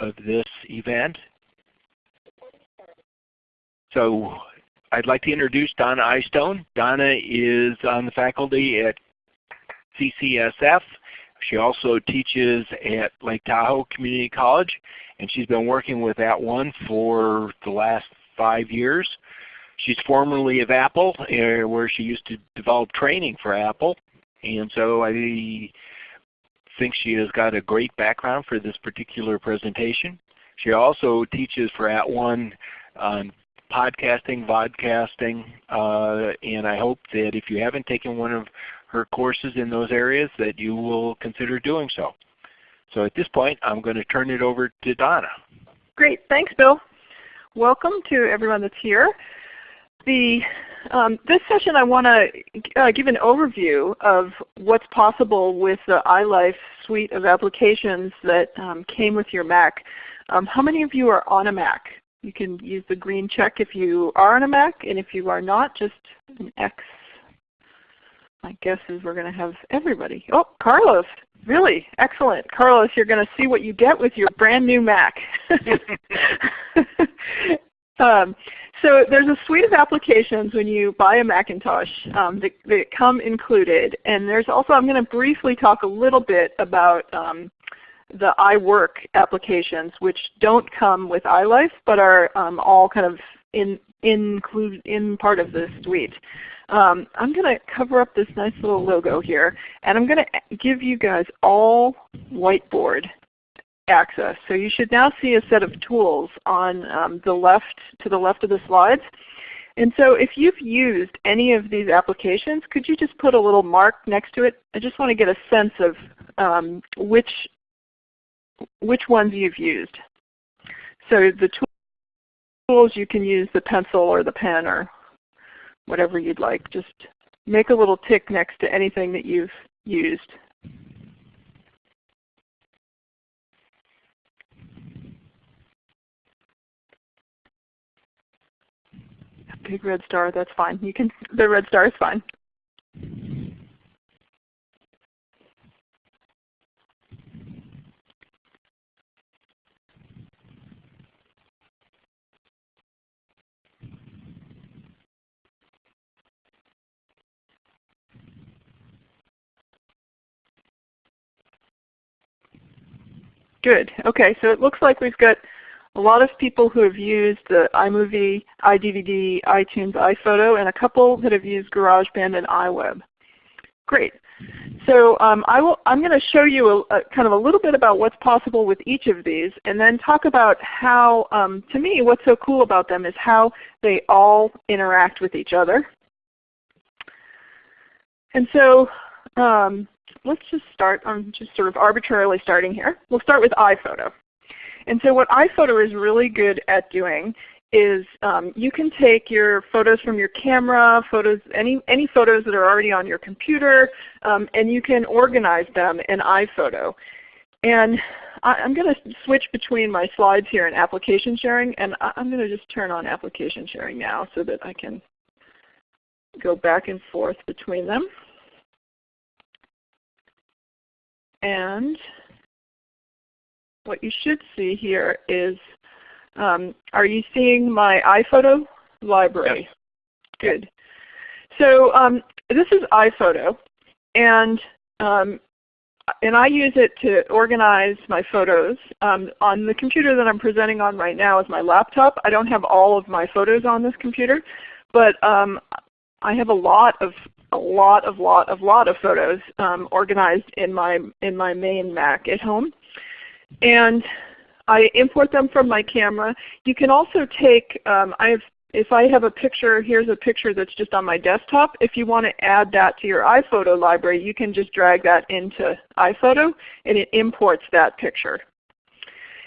of this event. So I'd like to introduce Donna Eystone. Donna is on the faculty at CCSF. She also teaches at Lake Tahoe Community College, and she's been working with that One for the last five years. She's formerly of Apple, uh, where she used to develop training for Apple. And so I think she has got a great background for this particular presentation. She also teaches for @ONE on podcasting, vodcasting, uh, and I hope that if you haven't taken one of her courses in those areas that you will consider doing so. So at this point I'm going to turn it over to Donna. Great, thanks Bill. Welcome to everyone that's here. The, um, this session I want to uh, give an overview of what's possible with the iLife suite of applications that um, came with your Mac. Um, how many of you are on a Mac? You can use the green check if you are on a Mac, and if you are not, just an X. My guess is we're going to have everybody. Oh, Carlos. Really? Excellent. Carlos, you're going to see what you get with your brand new Mac. um, so there's a suite of applications when you buy a Macintosh um, that, that, come included. And there's also, I'm going to briefly talk a little bit about um, the iWork applications, which don't come with iLife, but are um, all kind of in, include in part of the suite. Um, I'm going to cover up this nice little logo here, and I'm going to give you guys all whiteboard access. So you should now see a set of tools on um, the left to the left of the slides. And so if you've used any of these applications, could you just put a little mark next to it? I just want to get a sense of um, which which ones you've used. So the tools you can use the pencil or the pen or whatever you'd like. Just make a little tick next to anything that you've used. Big red star, that's fine. You can the red star is fine. Good. Okay, so it looks like we've got a lot of people who have used the iMovie, iDVD, iTunes, iPhoto, and a couple that have used GarageBand and iWeb. Great. So um, I will, I'm going to show you a, a, kind of a little bit about what's possible with each of these and then talk about how, um, to me, what's so cool about them is how they all interact with each other. And so um, let's just start, I'm just sort of arbitrarily starting here. We'll start with iPhoto. And so what iPhoto is really good at doing is um, you can take your photos from your camera, photos, any, any photos that are already on your computer, um, and you can organize them in iPhoto. And I, am going to switch between my slides here and application sharing, and I, I'm going to just turn on application sharing now so that I can go back and forth between them. And what you should see here is, um, are you seeing my iPhoto library? Yes. Good. So um, this is iPhoto, and um, and I use it to organize my photos. Um, on the computer that I'm presenting on right now is my laptop. I don't have all of my photos on this computer, but um, I have a lot of a lot of lot of lot of photos um, organized in my in my main Mac at home, and I import them from my camera. You can also take um, I have if I have a picture, here's a picture that's just on my desktop. If you want to add that to your iPhoto library, you can just drag that into iPhoto and it imports that picture.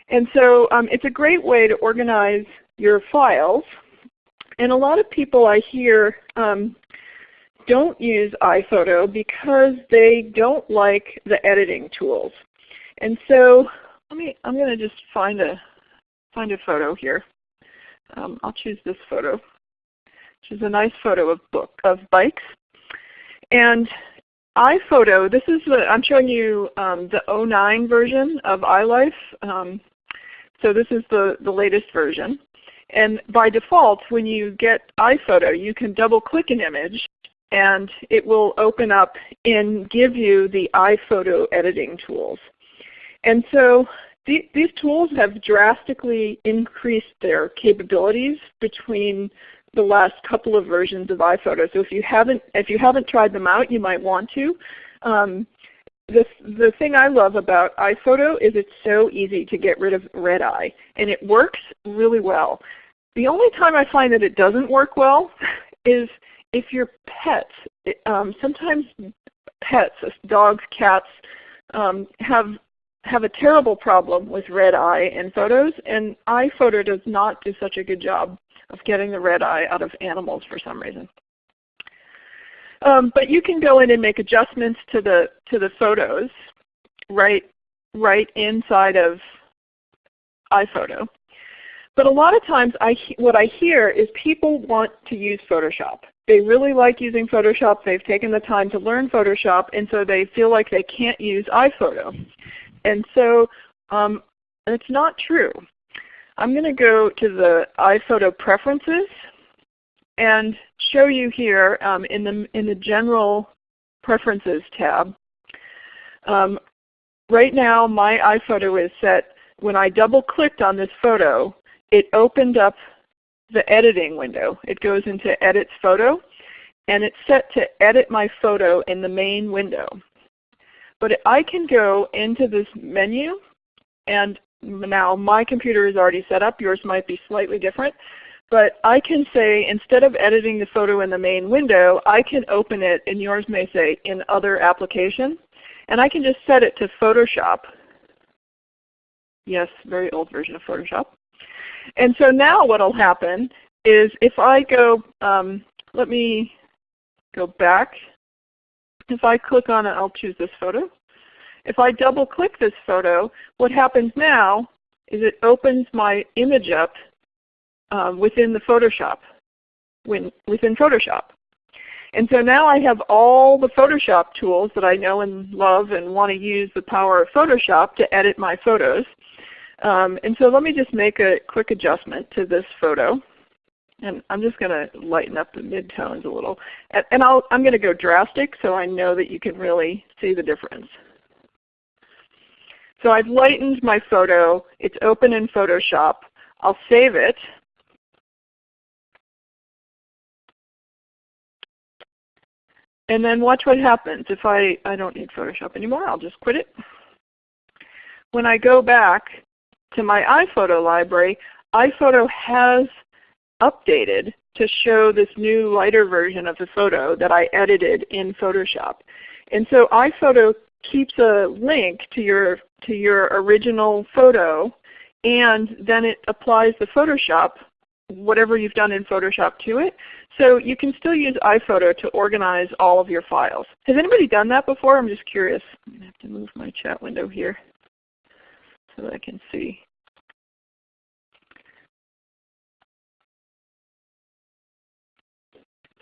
And so um, it's a great way to organize your files. And a lot of people I hear um, don't use iPhoto because they don't like the editing tools. And so let me, I'm going to just find a, find a photo here. Um, I'll choose this photo, which is a nice photo of book of bikes. And iPhoto, this is the, I'm showing you um, the 09 version of iLife. Um, So this is the, the latest version. And by default, when you get iPhoto, you can double click an image and it will open up and give you the iPhoto editing tools. And so th these tools have drastically increased their capabilities between the last couple of versions of iPhoto. So if you haven't if you haven't tried them out, you might want to. Um, the, the thing I love about iPhoto is it's so easy to get rid of red eye, and it works really well. The only time I find that it doesn't work well is if your pets, um, sometimes pets, dogs, cats, um, have have a terrible problem with red eye in photos, and iPhoto does not do such a good job of getting the red eye out of animals for some reason. Um, but you can go in and make adjustments to the to the photos right right inside of iPhoto. But a lot of times I, what I hear is people want to use Photoshop. They really like using Photoshop. They've taken the time to learn Photoshop, and so they feel like they can't use iPhoto. And so um, it's not true. I'm going to go to the iPhoto preferences and show you here um, in, the, in the General Preferences tab. Um, right now my iPhoto is set, when I double clicked on this photo, it opened up the editing window. It goes into Edit Photo, and it's set to edit my photo in the main window. But I can go into this menu, and now my computer is already set up. Yours might be slightly different. But I can say instead of editing the photo in the main window, I can open it, and yours may say, in other application. And I can just set it to Photoshop. Yes, very old version of Photoshop. And so now what will happen is if I go, um, let me go back. If I click on it, I'll choose this photo. If I double click this photo, what happens now is it opens my image up um, within the Photoshop, when, within Photoshop. And so now I have all the Photoshop tools that I know and love and want to use the power of Photoshop to edit my photos. Um, and so let me just make a quick adjustment to this photo. And I'm just going to lighten up the midtones a little. And, and i am going to go drastic so I know that you can really see the difference. So I've lightened my photo. It's open in Photoshop. I'll save it. And then watch what happens. If I, I don't need Photoshop anymore, I'll just quit it. When I go back to my iPhoto library, iPhoto has updated to show this new lighter version of the photo that I edited in Photoshop. And so iPhoto keeps a link to your, to your original photo and then it applies the Photoshop, whatever you've done in Photoshop to it. So you can still use iPhoto to organize all of your files. Has anybody done that before? I'm just curious. I'm going to have to move my chat window here so that I can see.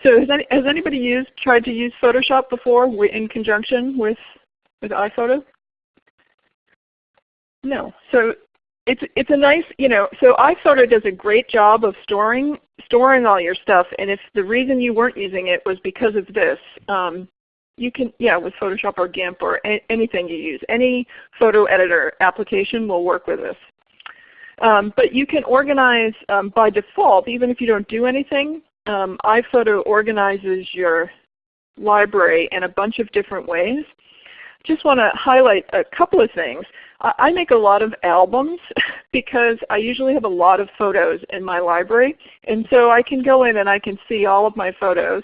So has, any, has anybody used tried to use Photoshop before in conjunction with with iPhoto? No. So it's it's a nice you know so iPhoto does a great job of storing storing all your stuff. And if the reason you weren't using it was because of this, um, you can, yeah, with Photoshop or GIMP or anything you use. Any photo editor application will work with this. Um, but you can organize um, by default, even if you don't do anything. Um, iPhoto organizes your library in a bunch of different ways. Just want to highlight a couple of things. I make a lot of albums because I usually have a lot of photos in my library. And so I can go in and I can see all of my photos.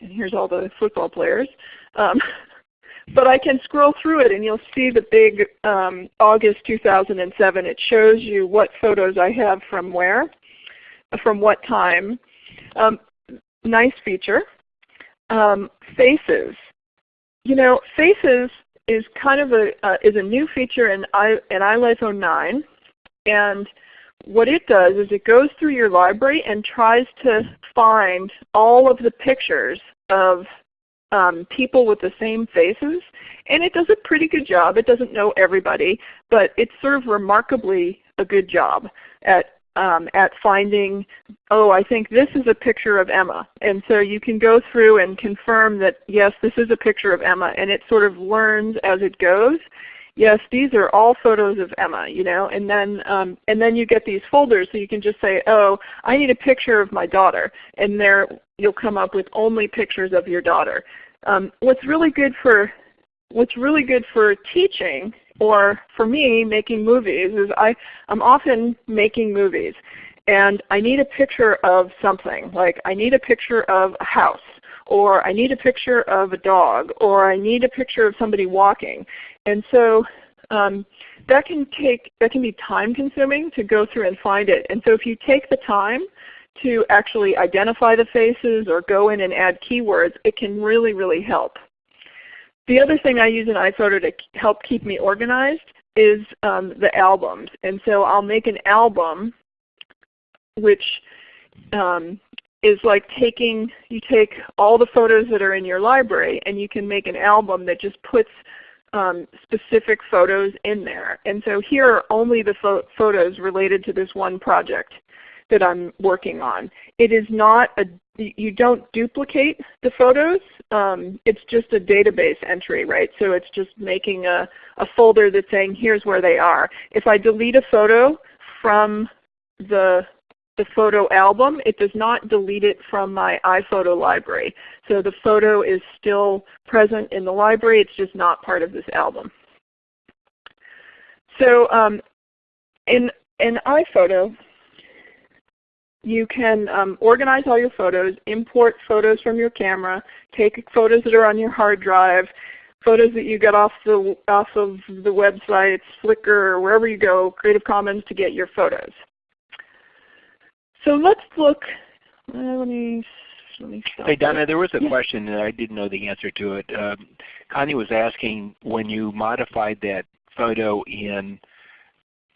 And here's all the football players. Um, but I can scroll through it and you'll see the big um, August 2007. It shows you what photos I have from where, from what time. Um, nice feature. Um, faces. You know, faces is kind of a uh, is a new feature in I in iLife 09, and what it does is it goes through your library and tries to find all of the pictures of um, people with the same faces, and it does a pretty good job. It doesn't know everybody, but it's sort of remarkably a good job at um, at finding, oh, I think this is a picture of Emma. And so you can go through and confirm that, yes, this is a picture of Emma, and it sort of learns as it goes. Yes, these are all photos of Emma, you know, and then um, and then you get these folders, so you can just say, oh, I need a picture of my daughter, and there you'll come up with only pictures of your daughter. Um, what's really good for what's really good for teaching or for me making movies is I, I'm often making movies and I need a picture of something. Like I need a picture of a house or I need a picture of a dog or I need a picture of somebody walking. And so um, that can take that can be time consuming to go through and find it. And so if you take the time to actually identify the faces or go in and add keywords, it can really, really help. The other thing I use in iPhoto to help keep me organized is um, the albums. And so I'll make an album which um, is like taking, you take all the photos that are in your library and you can make an album that just puts um, specific photos in there. And so here are only the photos related to this one project that I'm working on. It is not a, you don't duplicate the photos. Um, it's just a database entry, right? So it's just making a, a folder that's saying here's where they are. If I delete a photo from the the photo album, it does not delete it from my iPhoto library. So the photo is still present in the library, it's just not part of this album. So um, in, in iPhoto, you can um, organize all your photos, import photos from your camera, take photos that are on your hard drive, photos that you get off the off of the websites, Flickr, or wherever you go, Creative Commons to get your photos. So let's look. Uh, let me. Hey Donna, there was a yeah. question and I didn't know the answer to it. Um, Connie was asking when you modified that photo in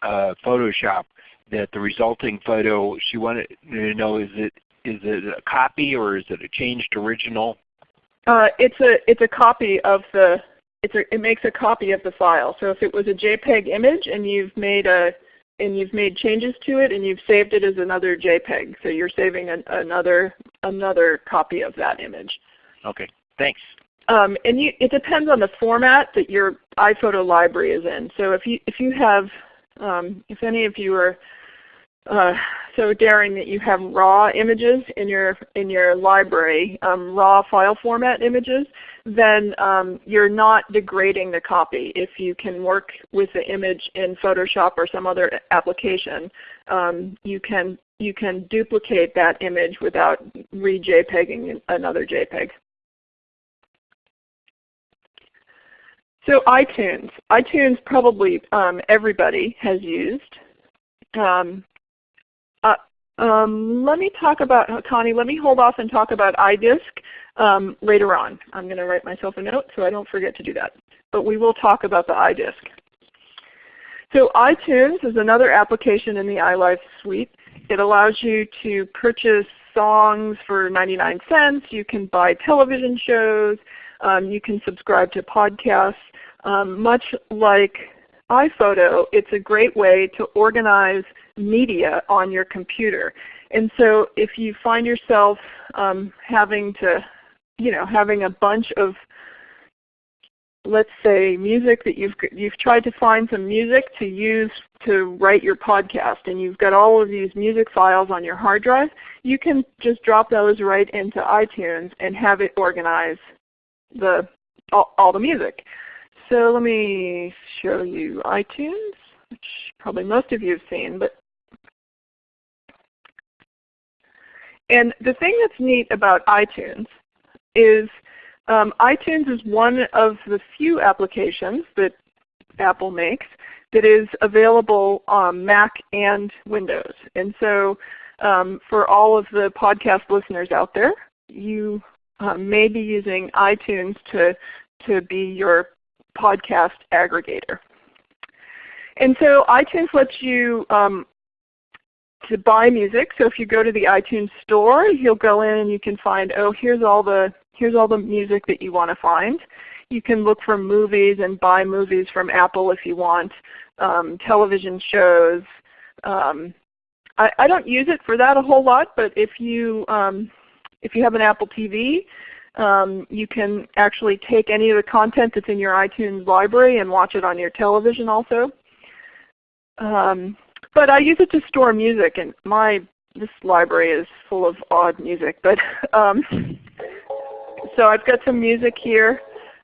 uh, Photoshop, that the resulting photo, she wanted to know is it is it a copy or is it a changed original? Uh, it's a it's a copy of the it's a, it makes a copy of the file. So if it was a JPEG image and you've made a and you've made changes to it and you've saved it as another JPEG, so you're saving an, another another copy of that image. Okay, thanks. Um, and you, it depends on the format that your iPhoto library is in. So if you if you have um, if any of you are uh, so daring that you have raw images in your in your library, um, raw file format images, then um, you're not degrading the copy. If you can work with the image in Photoshop or some other application, um, you can you can duplicate that image without re-JPEGing another JPEG. So iTunes. iTunes probably um, everybody has used. Um, uh, um, let me talk about, Connie, let me hold off and talk about iDisk um, later on. I'm going to write myself a note so I don't forget to do that. But we will talk about the iDisk. So iTunes is another application in the iLife suite. It allows you to purchase songs for 99 cents. You can buy television shows. Um, you can subscribe to podcasts. Um, much like iPhoto, it's a great way to organize media on your computer. And so if you find yourself um, having to, you know, having a bunch of let's say music that you've you've tried to find some music to use to write your podcast and you've got all of these music files on your hard drive, you can just drop those right into iTunes and have it organize the all, all the music. So let me show you iTunes, which probably most of you have seen, but And the thing that's neat about iTunes is um, iTunes is one of the few applications that Apple makes that is available on Mac and Windows. And so um, for all of the podcast listeners out there, you uh, may be using iTunes to, to be your podcast aggregator. And so iTunes lets you um, to buy music. So if you go to the iTunes store, you'll go in and you can find, oh, here's all the here's all the music that you want to find. You can look for movies and buy movies from Apple if you want, um, television shows, um, I, I, don't use it for that a whole lot, but if you um, if you have an Apple TV, um, you can actually take any of the content that's in your iTunes library and watch it on your television also. Um, but I use it to store music, and my this library is full of odd music. But um, so I've got some music here.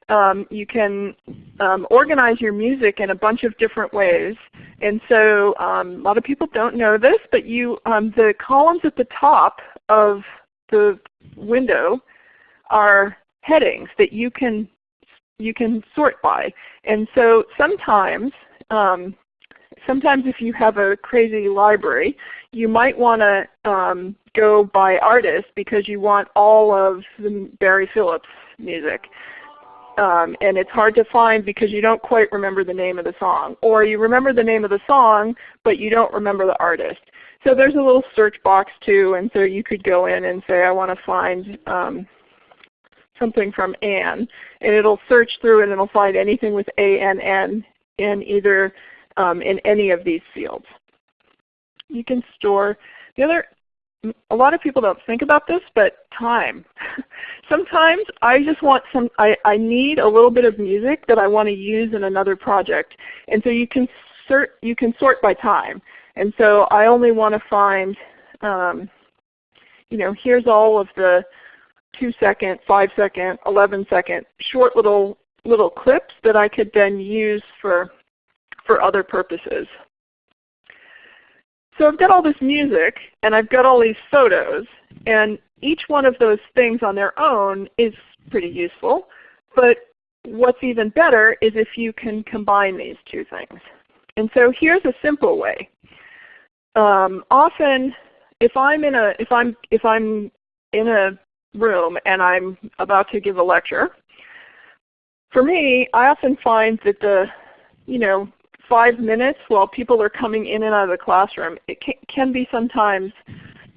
Um, you can um, organize your music in a bunch of different ways. And so um, a lot of people don't know this, but you um, the columns at the top of the window are headings that you can you can sort by. And so sometimes um, sometimes if you have a crazy library, you might want to um, go by artist because you want all of the Barry Phillips music. Um, and it's hard to find because you don't quite remember the name of the song. Or you remember the name of the song, but you don't remember the artist. So there's a little search box too, and so you could go in and say, I want to find um, something from Ann, and it'll search through and it'll find anything with A-N-N in either um, in any of these fields. You can store the other. A lot of people don't think about this, but time. Sometimes I just want some. I, I need a little bit of music that I want to use in another project, and so you can sort you can sort by time. And so I only want to find, um, you know, here's all of the 2 second, 5 second, 11 second short little little clips that I could then use for for other purposes. So I've got all this music and I've got all these photos and each one of those things on their own is pretty useful. But what's even better is if you can combine these two things. And so here's a simple way. Um, often if I'm in a if I'm if I'm in a room and I'm about to give a lecture, for me, I often find that the you know five minutes while people are coming in and out of the classroom, it can, can be sometimes,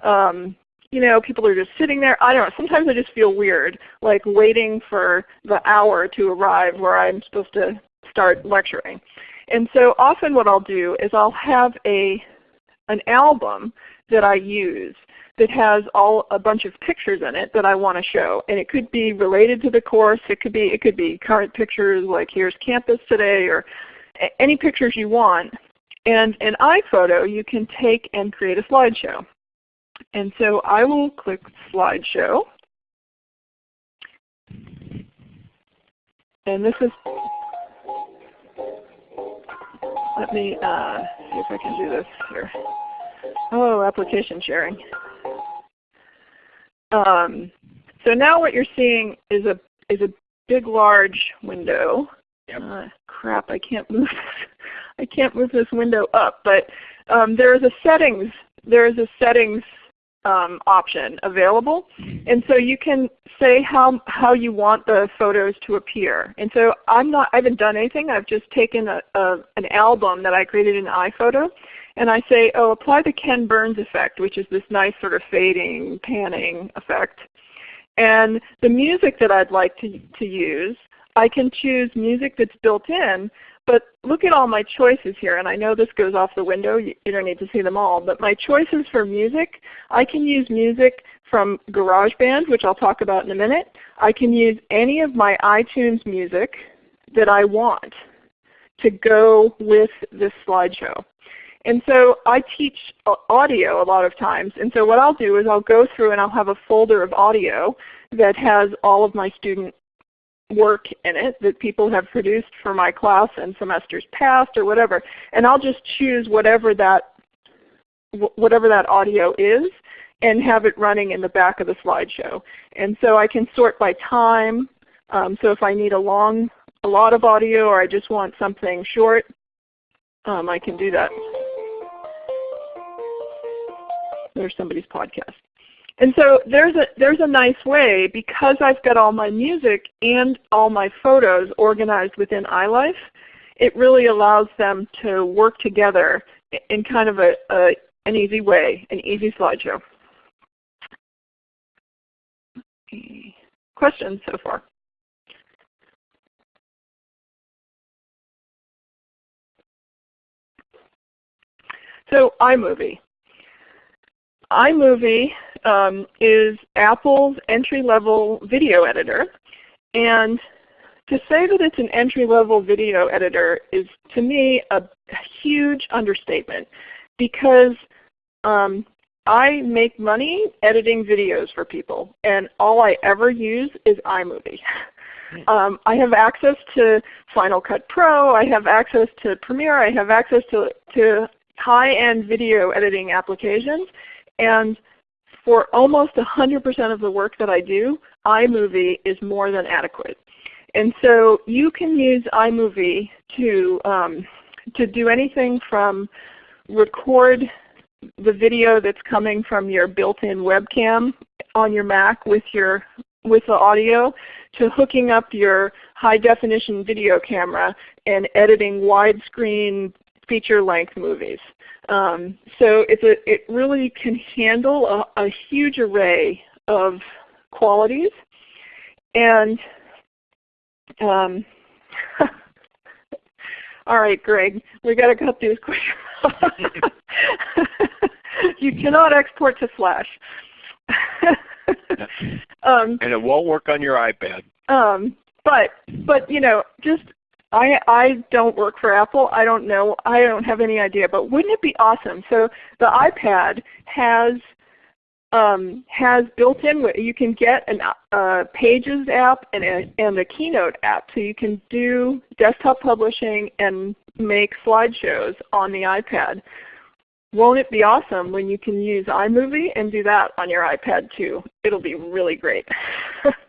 um, you know, people are just sitting there. I don't know. Sometimes I just feel weird, like waiting for the hour to arrive where I'm supposed to start lecturing. And so often what I'll do is I'll have a an album that I use that has all a bunch of pictures in it that I want to show. And it could be related to the course. It could be it could be current pictures like here's campus today or any pictures you want. And in iPhoto, you can take and create a slideshow. And so I will click Slideshow. And this is, let me uh, see if I can do this here. Oh, application sharing. Um, so now what you're seeing is a is a big large window Yep. Uh, crap, I can't move. I can't move this window up. But um, there is a settings. There is a settings um, option available, and so you can say how how you want the photos to appear. And so I'm not. I haven't done anything. I've just taken a, a an album that I created in iPhoto, and I say, oh, apply the Ken Burns effect, which is this nice sort of fading, panning effect. And the music that I'd like to, to use I can choose music that's built in, but look at all my choices here. And I know this goes off the window. You, don't need to see them all. But my choices for music, I can use music from GarageBand, which I'll talk about in a minute. I can use any of my iTunes music that I want to go with this slideshow. And so I teach audio a lot of times. And so what I'll do is I'll go through and I'll have a folder of audio that has all of my student work in it that people have produced for my class in semesters past or whatever. And I'll just choose whatever that whatever that audio is and have it running in the back of the slideshow. And so I can sort by time. Um, so if I need a long, a lot of audio or I just want something short, um, I can do that. There's somebody's podcast. And so there's a, there's a nice way, because I've got all my music and all my photos organized within iLife, it really allows them to work together in kind of a, a an easy way, an easy slideshow. Questions so far? So iMovie. iMovie um, is Apple's entry-level video editor. And to say that it's an entry-level video editor is, to me, a huge understatement because um, I make money editing videos for people, and all I ever use is iMovie. Um, I have access to Final Cut Pro, I have access to Premiere, I have access to, to high-end video editing applications, and for almost 100% of the work that I do, iMovie is more than adequate. And so you can use iMovie to, um, to do anything from record the video that's coming from your built-in webcam on your Mac with your with the audio to hooking up your high definition video camera and editing widescreen feature length movies. Um, so it's a, it really can handle a, a huge array of qualities. And um, all right, Greg, we got to cut these quick. you cannot export to Flash. um, and it won't work on your iPad. Um, but but you know, just I I don't work for Apple. I don't know. I don't have any idea. But wouldn't it be awesome? So the iPad has um, has built-in. You can get a uh, Pages app and a, and a Keynote app, so you can do desktop publishing and make slideshows on the iPad. Won't it be awesome when you can use iMovie and do that on your iPad too? It'll be really great.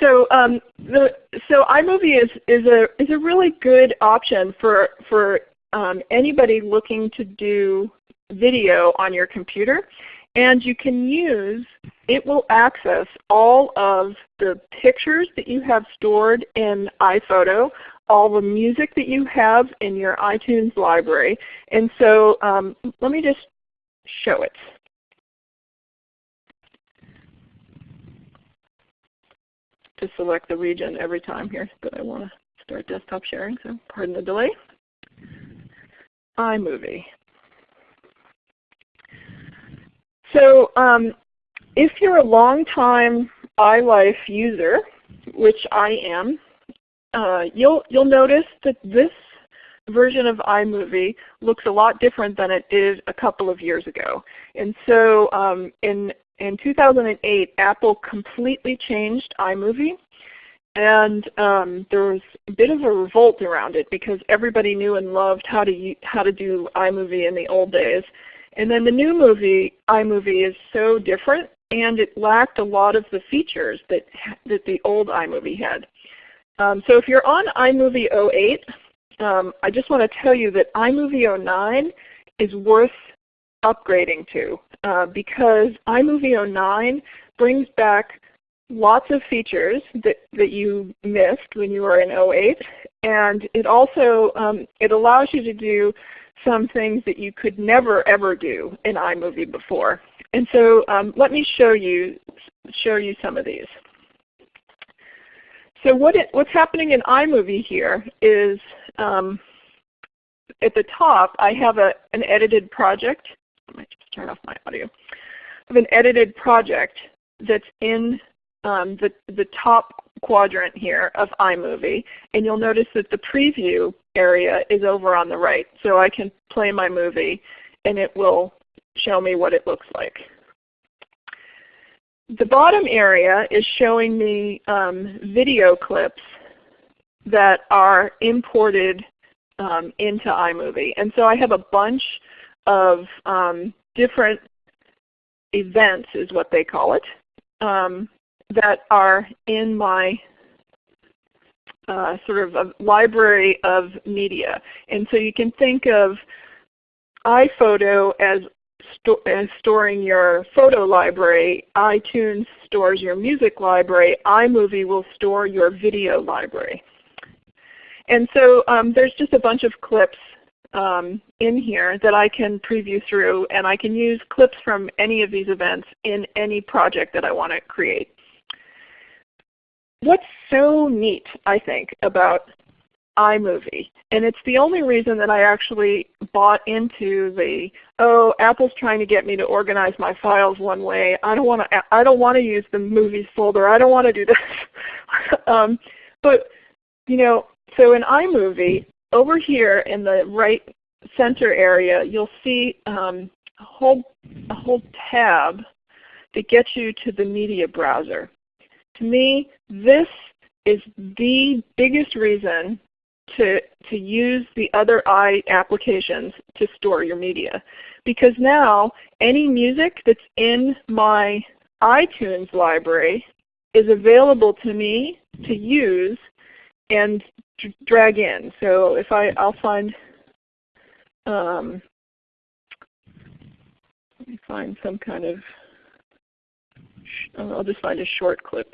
so um, the, so iMovie is, is, a, is a really good option for, for um, anybody looking to do video on your computer. And you can use, it will access all of the pictures that you have stored in iPhoto, all the music that you have in your iTunes library. And so um, let me just show it. To select the region every time here, but I want to start desktop sharing, so pardon the delay. iMovie. So um, if you're a long-time iLife user, which I am, uh, you'll, you'll notice that this version of iMovie looks a lot different than it did a couple of years ago. And so um, in, in 2008, Apple completely changed iMovie. And um, there was a bit of a revolt around it because everybody knew and loved how to, how to do iMovie in the old days. And then the new movie, iMovie, is so different and it lacked a lot of the features that, that the old iMovie had. Um, so if you're on iMovie 08, um, I just want to tell you that iMovie 09 is worth upgrading to uh, because iMovie 09 brings back lots of features that, that you missed when you were in 08 and it also um, it allows you to do some things that you could never ever do in iMovie before. And so um, let me show you, show you some of these. So what it, what's happening in iMovie here is um, at the top I have a, an edited project. I might just turn off my audio. Have an edited project that's in um, the, the top quadrant here of iMovie. And you'll notice that the preview area is over on the right. So I can play my movie and it will show me what it looks like. The bottom area is showing me um, video clips that are imported um, into iMovie. And so I have a bunch of um, different events is what they call it, um, that are in my uh, sort of a library of media. And so you can think of iPhoto as, sto as storing your photo library, iTunes stores your music library, iMovie will store your video library. And so um, there's just a bunch of clips um, in here that I can preview through and I can use clips from any of these events in any project that I want to create what's so neat, I think, about iMovie. And it's the only reason that I actually bought into the, oh, Apple's trying to get me to organize my files one way. I don't want to, I don't want to use the movies folder. I don't want to do this. um, but, you know, so in iMovie, over here in the right center area, you'll see um, a, whole, a whole tab that gets you to the media browser. To me, this is the biggest reason to, to use the other i applications to store your media. Because now any music that's in my iTunes library is available to me to use and drag in. So if I, I'll find, um, let me find some kind of, I'll just find a short clip.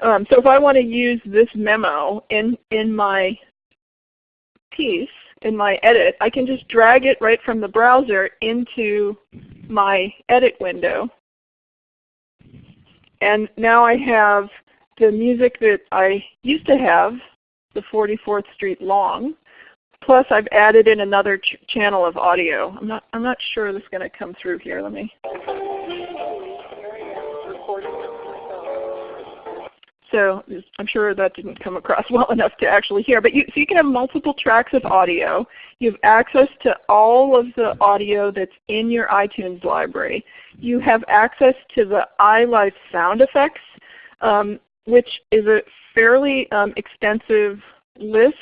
Um, so if I want to use this memo in, in my piece, in my edit, I can just drag it right from the browser into my edit window. And now I have the music that I used to have, the 44th Street Long, plus I've added in another ch channel of audio. I'm not, I'm not sure this is going to come through here. Let me. So I'm sure that didn't come across well enough to actually hear. But you, so you can have multiple tracks of audio. You have access to all of the audio that's in your iTunes library. You have access to the iLife sound effects, um, which is a fairly um, extensive list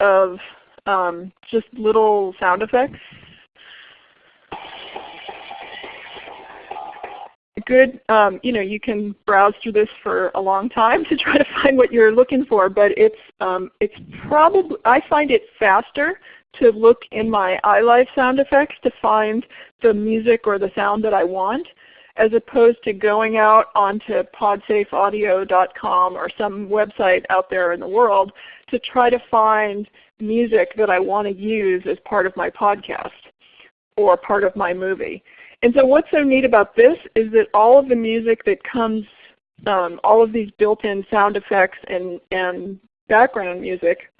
of um, just little sound effects good, um, you know, you can browse through this for a long time to try to find what you're looking for, but it's, um, it's probably, I find it faster to look in my iLife sound effects to find the music or the sound that I want as opposed to going out onto podsafeaudio.com or some website out there in the world to try to find music that I want to use as part of my podcast or part of my movie. And so what's so neat about this is that all of the music that comes, um, all of these built-in sound effects and, and background music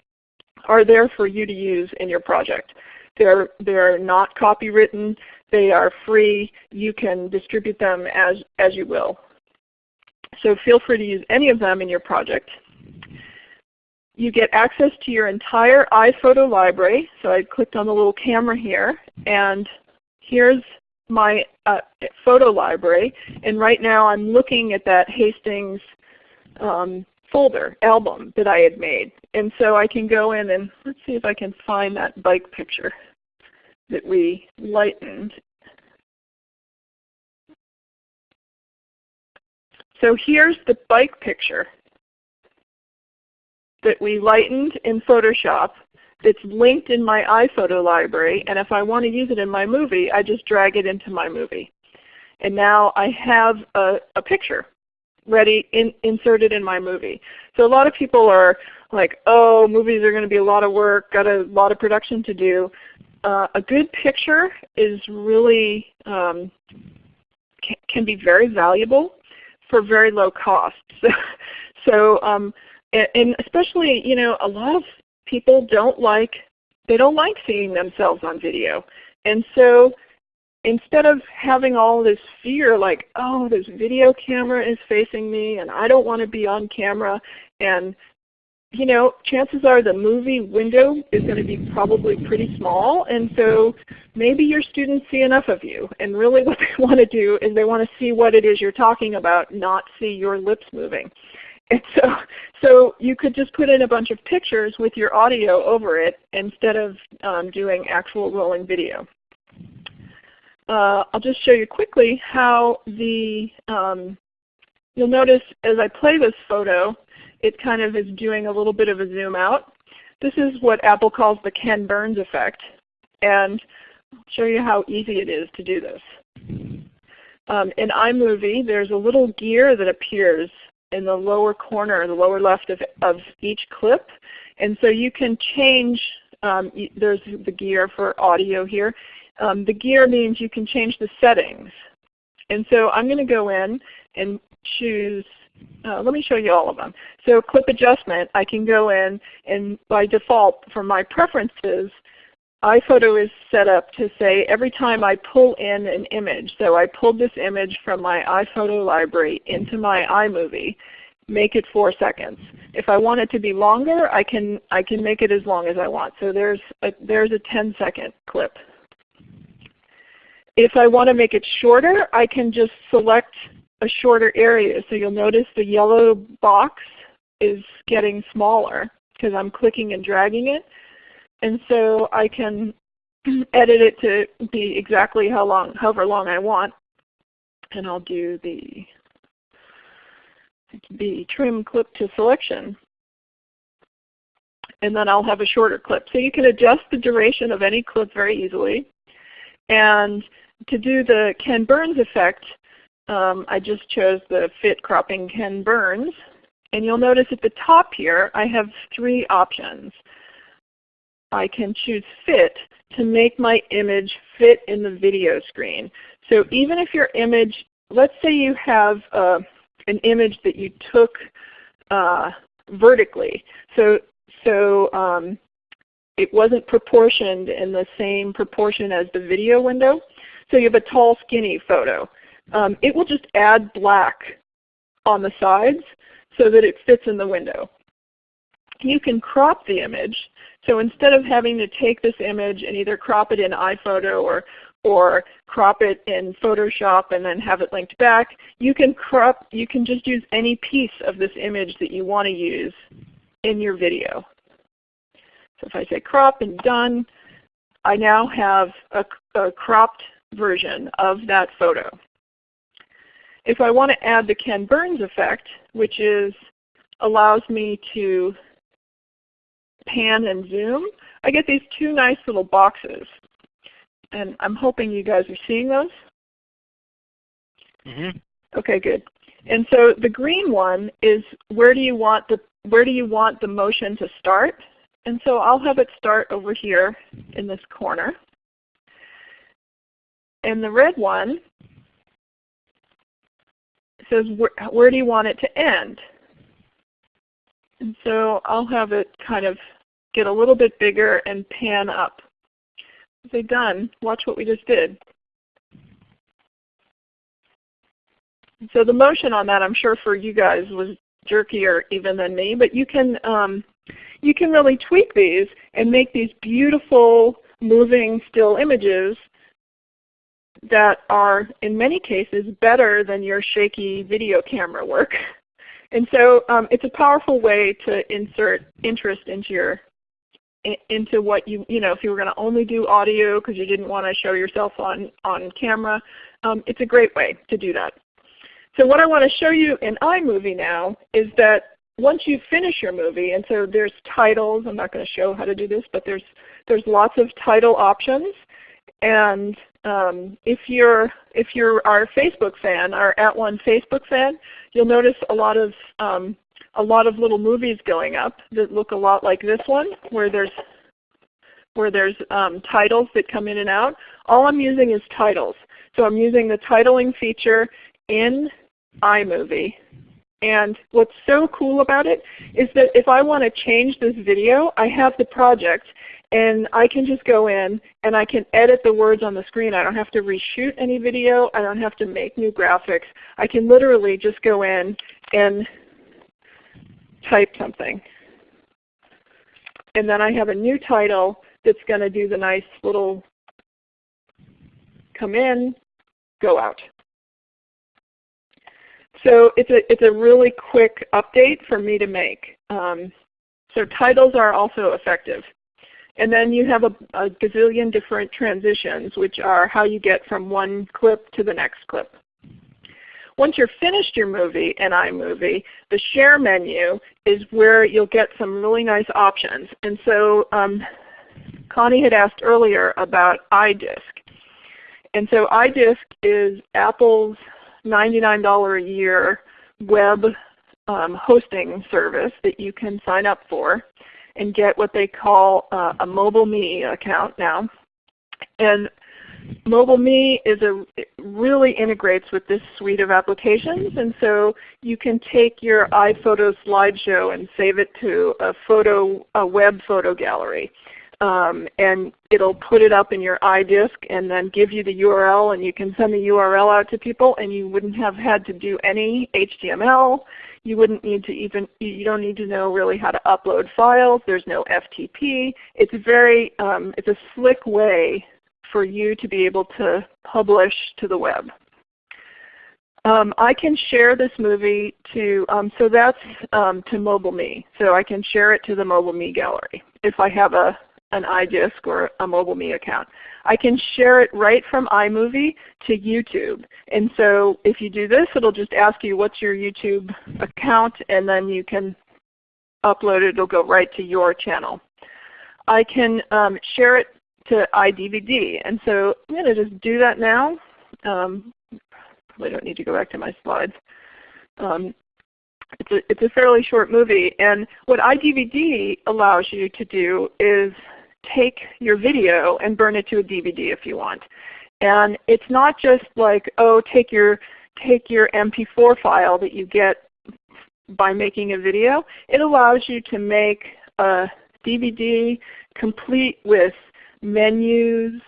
are there for you to use in your project. They're, they're not copywritten. They are free. You can distribute them as, as you will. So feel free to use any of them in your project. You get access to your entire iPhoto library. So I clicked on the little camera here, and here's my uh, photo library. And right now I'm looking at that Hastings um, folder, album that I had made. And so I can go in and let's see if I can find that bike picture that we lightened. So here's the bike picture that we lightened in Photoshop it's linked in my iPhoto library, and if I want to use it in my movie, I just drag it into my movie. And now I have a, a picture ready, in, inserted in my movie. So a lot of people are like, oh, movies are going to be a lot of work, got a lot of production to do. Uh, a good picture is really, um, can, can, be very valuable for very low cost. So, um, and especially, you know, a lot of people don't like they don't like seeing themselves on video. And so instead of having all this fear like, oh, this video camera is facing me and I don't want to be on camera and you know, chances are the movie window is going to be probably pretty small, and so maybe your students see enough of you. And really what they want to do is they want to see what it is you're talking about, not see your lips moving. And so, so you could just put in a bunch of pictures with your audio over it instead of um, doing actual rolling video. Uh, I'll just show you quickly how the, um, you'll notice as I play this photo, it kind of is doing a little bit of a zoom out. This is what Apple calls the Ken Burns effect. And I'll show you how easy it is to do this. Um, in iMovie, there's a little gear that appears in the lower corner, the lower left of, of each clip. And so you can change, um, there's the gear for audio here. Um, the gear means you can change the settings. And so I'm going to go in and choose uh, let me show you all of them. So clip adjustment, I can go in and by default for my preferences, iPhoto is set up to say every time I pull in an image, so I pulled this image from my iPhoto library into my iMovie, make it 4 seconds. If I want it to be longer, I can, I can make it as long as I want. So there's a, there's a 10 second clip. If I want to make it shorter, I can just select a shorter area. So you'll notice the yellow box is getting smaller because I'm clicking and dragging it. And so I can edit it to be exactly how long, however long I want. And I'll do the, the trim clip to selection. And then I'll have a shorter clip. So you can adjust the duration of any clip very easily. And to do the Ken Burns effect, um, I just chose the Fit Cropping Ken Burns. And you'll notice at the top here I have three options. I can choose Fit to make my image fit in the video screen. So even if your image, let's say you have uh, an image that you took uh, vertically. So, so um, it wasn't proportioned in the same proportion as the video window. So you have a tall skinny photo. Um, it will just add black on the sides so that it fits in the window. You can crop the image. So instead of having to take this image and either crop it in iPhoto or, or crop it in Photoshop and then have it linked back, you can crop, you can just use any piece of this image that you want to use in your video. So if I say crop and done, I now have a, a cropped version of that photo. If I want to add the Ken Burns effect, which is allows me to pan and zoom, I get these two nice little boxes. And I'm hoping you guys are seeing those. Mm -hmm. Okay, good. And so the green one is where do you want the where do you want the motion to start? And so I'll have it start over here in this corner. And the red one says where, where do you want it to end? And so I'll have it kind of get a little bit bigger and pan up. Say done. Watch what we just did. So the motion on that I'm sure for you guys was jerkier even than me, but you can um, you can really tweak these and make these beautiful moving still images that are in many cases better than your shaky video camera work. And so um, it's a powerful way to insert interest into your into what you you know if you were going to only do audio because you didn't want to show yourself on on camera, um, it's a great way to do that. So what I want to show you in iMovie now is that once you finish your movie, and so there's titles. I'm not going to show how to do this, but there's there's lots of title options. And um, if you're if you're our Facebook fan, our @ONE Facebook fan, you'll notice a lot of um, a lot of little movies going up that look a lot like this one, where there's where there's um, titles that come in and out. All I'm using is titles. So I'm using the titling feature in iMovie. And what's so cool about it is that if I want to change this video, I have the project and I can just go in and I can edit the words on the screen. I don't have to reshoot any video. I don't have to make new graphics. I can literally just go in and type something. And then I have a new title that's going to do the nice little come in, go out. So it's a, it's a really quick update for me to make. Um, so titles are also effective. And then you have a, a gazillion different transitions, which are how you get from one clip to the next clip. Once you're finished your movie in iMovie, the Share menu is where you'll get some really nice options. And so um, Connie had asked earlier about iDisk. And so iDisk is Apple's $99 a year web um, hosting service that you can sign up for and get what they call uh, a MobileMe account now. And MobileMe is a really integrates with this suite of applications, and so you can take your iPhoto slideshow and save it to a photo, a web photo gallery. Um, and it'll put it up in your iDisk and then give you the URL and you can send the URL out to people and you wouldn't have had to do any HTML. You wouldn't need to even, you don't need to know really how to upload files. There's no FTP. It's very, um, it's a slick way for you to be able to publish to the web. Um, I can share this movie to, um, so that's um, to MobileMe. So I can share it to the MobileMe gallery if I have a, an iDisk or a MobileMe account. I can share it right from iMovie to YouTube. And so if you do this, it'll just ask you what's your YouTube account and then you can upload it. It'll go right to your channel. I can um, share it to iDVD. And so I'm going to just do that now. Um, probably don't need to go back to my slides. Um, it's, a, it's a fairly short movie. And what iDVD allows you to do is take your video and burn it to a DVD if you want. And it's not just like, oh, take your, take your MP4 file that you get by making a video. It allows you to make a DVD complete with menus,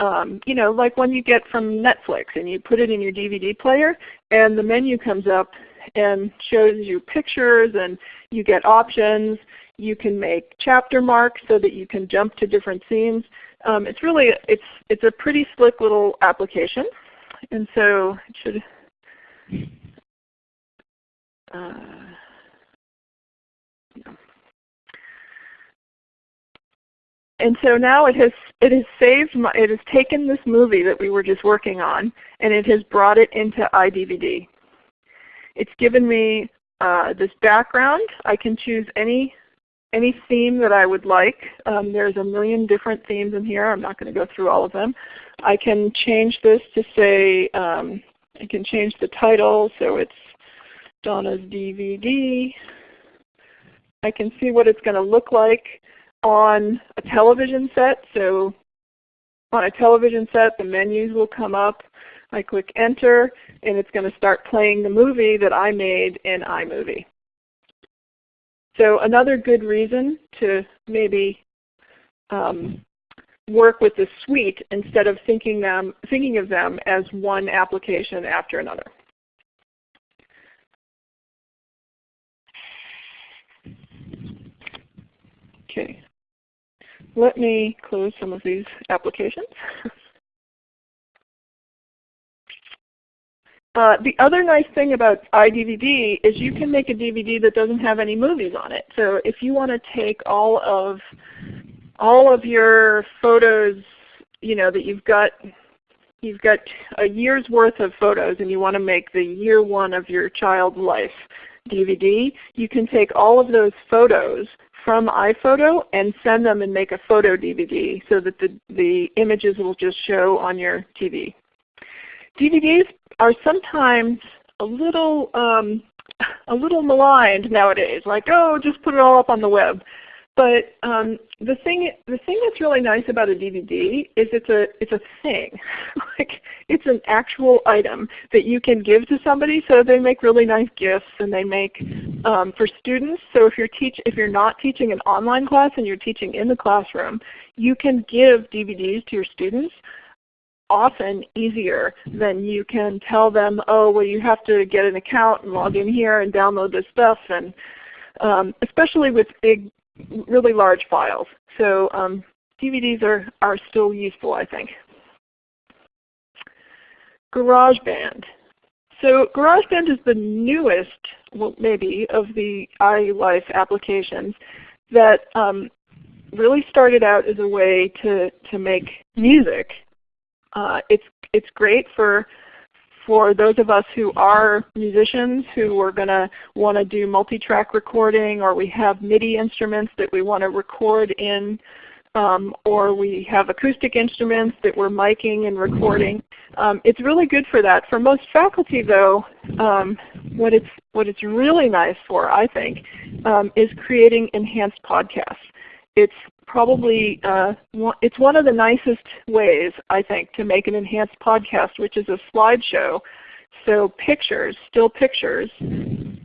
um, you know, like when you get from Netflix and you put it in your DVD player and the menu comes up and shows you pictures and you get options. You can make chapter marks so that you can jump to different scenes. Um, it's really it's it's a pretty slick little application, and so it should. Uh, yeah. And so now it has it has saved my, it has taken this movie that we were just working on and it has brought it into iDVD. It's given me uh, this background. I can choose any any theme that I would like. Um, there's a million different themes in here. I'm not going to go through all of them. I can change this to say um, I can change the title so it's Donna's DVD. I can see what it's going to look like on a television set. So on a television set, the menus will come up. I click Enter, and it's going to start playing the movie that I made in iMovie. So another good reason to maybe um, work with the suite instead of thinking, them, thinking of them as one application after another. Okay. Let me close some of these applications. Uh, the other nice thing about iDVD is you can make a DVD that doesn't have any movies on it. So if you want to take all of all of your photos, you know that you've got you've got a year's worth of photos and you want to make the year one of your child's life DVD, you can take all of those photos from iPhoto and send them and make a photo DVD so that the, the images will just show on your TV. DVDs are sometimes a little um, a little maligned nowadays, like oh, just put it all up on the web. But um, the thing the thing that's really nice about a DVD is it's a it's a thing, like it's an actual item that you can give to somebody. So they make really nice gifts, and they make um, for students. So if you're teach if you're not teaching an online class and you're teaching in the classroom, you can give DVDs to your students often easier than you can tell them, oh well you have to get an account and log in here and download this stuff and um, especially with big really large files. So um, DVDs are, are still useful, I think. GarageBand. So GarageBand is the newest, well, maybe, of the iLife applications that um, really started out as a way to, to make music. Uh, it's, it's great for for those of us who are musicians who are going to want to do multi-track recording or we have MIDI instruments that we want to record in um, or we have acoustic instruments that we're miking and recording. Um, it's really good for that. For most faculty though, um, what, it's, what it's really nice for I think um, is creating enhanced podcasts. It's probably uh, it's one of the nicest ways I think to make an enhanced podcast, which is a slideshow. So pictures, still pictures,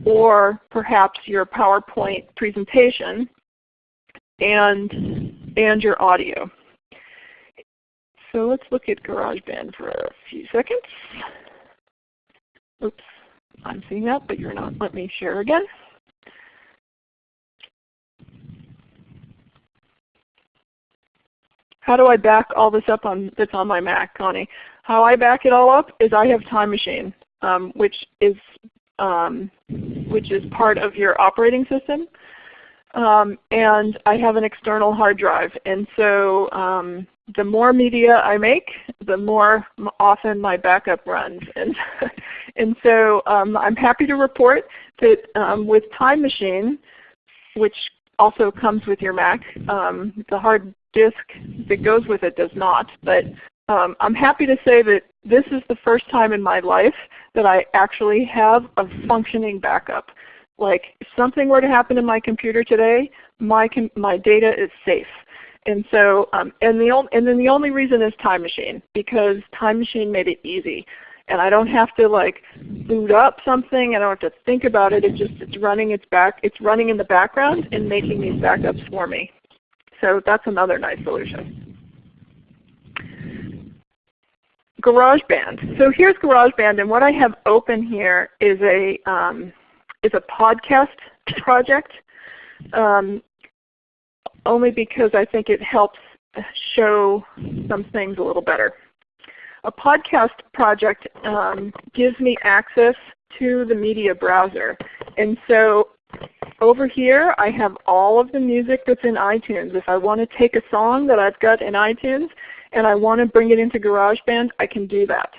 or perhaps your PowerPoint presentation and and your audio. So let's look at GarageBand for a few seconds. Oops, I'm seeing that, but you're not. Let me share again. How do I back all this up on that's on my Mac, Connie? How I back it all up is I have Time Machine, um, which is um, which is part of your operating system. Um, and I have an external hard drive. And so um, the more media I make, the more often my backup runs. And, and so um, I'm happy to report that um, with Time Machine, which also comes with your Mac, um, the hard disk that goes with it does not. But um, I'm happy to say that this is the first time in my life that I actually have a functioning backup. Like if something were to happen to my computer today, my, my data is safe. And so, um, and, the and then the only reason is Time Machine because Time Machine made it easy. And I don't have to like boot up something. I don't have to think about it. It just it's running its back. It's running in the background and making these backups for me. So that's another nice solution. GarageBand. So here's GarageBand, and what I have open here is a um, is a podcast project, um, only because I think it helps show some things a little better. A podcast project um, gives me access to the media browser, and so over here I have all of the music that's in iTunes. If I want to take a song that I've got in iTunes and I want to bring it into GarageBand, I can do that.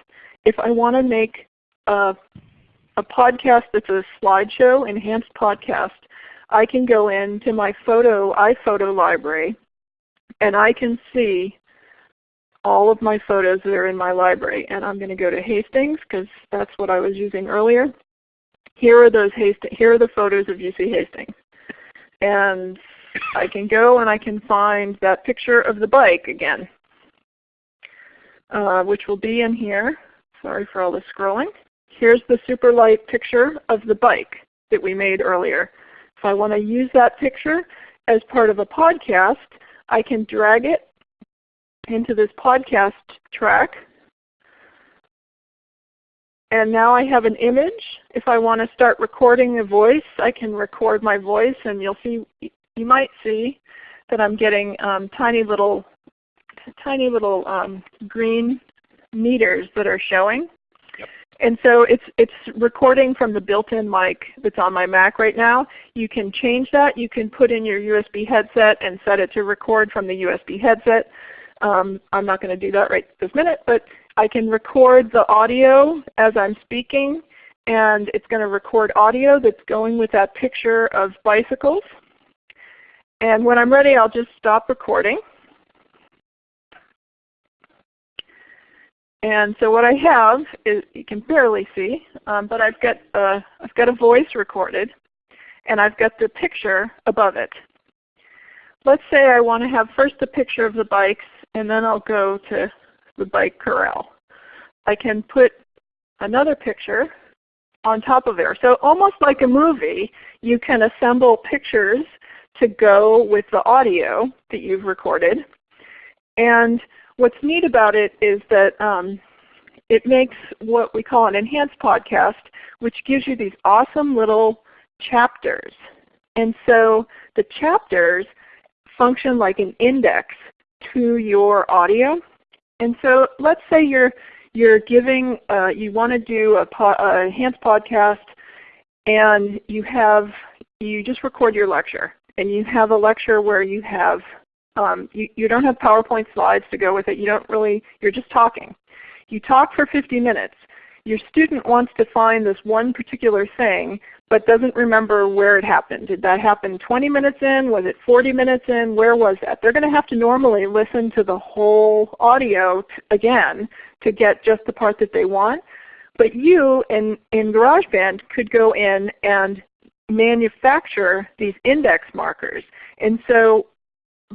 If I want to make a, a podcast that's a slideshow, enhanced podcast, I can go into my photo iPhoto library and I can see all of my photos that are in my library. And I'm going to go to Hastings because that's what I was using earlier here are those Hastings, here are the photos of UC Hastings. And I can go and I can find that picture of the bike again, uh, which will be in here. Sorry for all the scrolling. Here's the super light picture of the bike that we made earlier. If I want to use that picture as part of a podcast, I can drag it into this podcast track and now I have an image. If I want to start recording a voice, I can record my voice and you'll see, you might see that I'm getting um, tiny little, tiny little um, green meters that are showing. Yep. And so it's, it's recording from the built-in mic that's on my Mac right now. You can change that. You can put in your USB headset and set it to record from the USB headset. Um, I'm not going to do that right this minute, but I can record the audio as I'm speaking, and it's going to record audio that's going with that picture of bicycles. And when I'm ready, I'll just stop recording. And so what I have is, you can barely see, um, but I've got, uh, I've got a voice recorded, and I've got the picture above it. Let's say I want to have first a picture of the bikes, and then I'll go to the bike corral. I can put another picture on top of there. So almost like a movie, you can assemble pictures to go with the audio that you've recorded. And what's neat about it is that um, it makes what we call an enhanced podcast, which gives you these awesome little chapters. And so the chapters function like an index to your audio. And so let's say you're you're giving, uh, you want to do a, po a enhanced podcast and you have, you just record your lecture and you have a lecture where you have, um, you, you don't have PowerPoint slides to go with it. You don't really, you're just talking. You talk for 50 minutes. Your student wants to find this one particular thing but doesn't remember where it happened. Did that happen 20 minutes in? Was it 40 minutes in? Where was that? They're going to have to normally listen to the whole audio again to get just the part that they want. But you in, in GarageBand could go in and manufacture these index markers. And so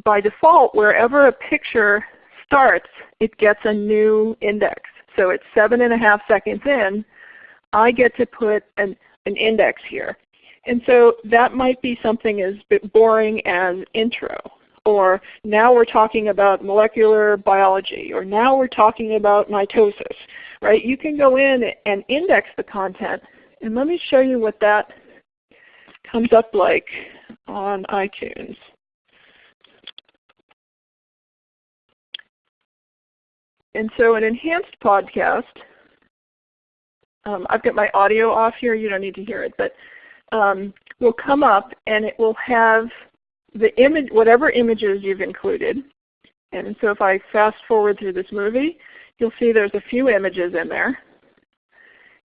by default, wherever a picture starts, it gets a new index. So it's seven and a half seconds in, I get to put an, an index here. And so that might be something as boring as intro, or now we're talking about molecular biology, or now we're talking about mitosis. Right? You can go in and index the content. And let me show you what that comes up like on iTunes. And so an enhanced podcast, um, I've got my audio off here, you don't need to hear it, but um, will come up and it will have the image, whatever images you've included. And so if I fast forward through this movie, you'll see there's a few images in there.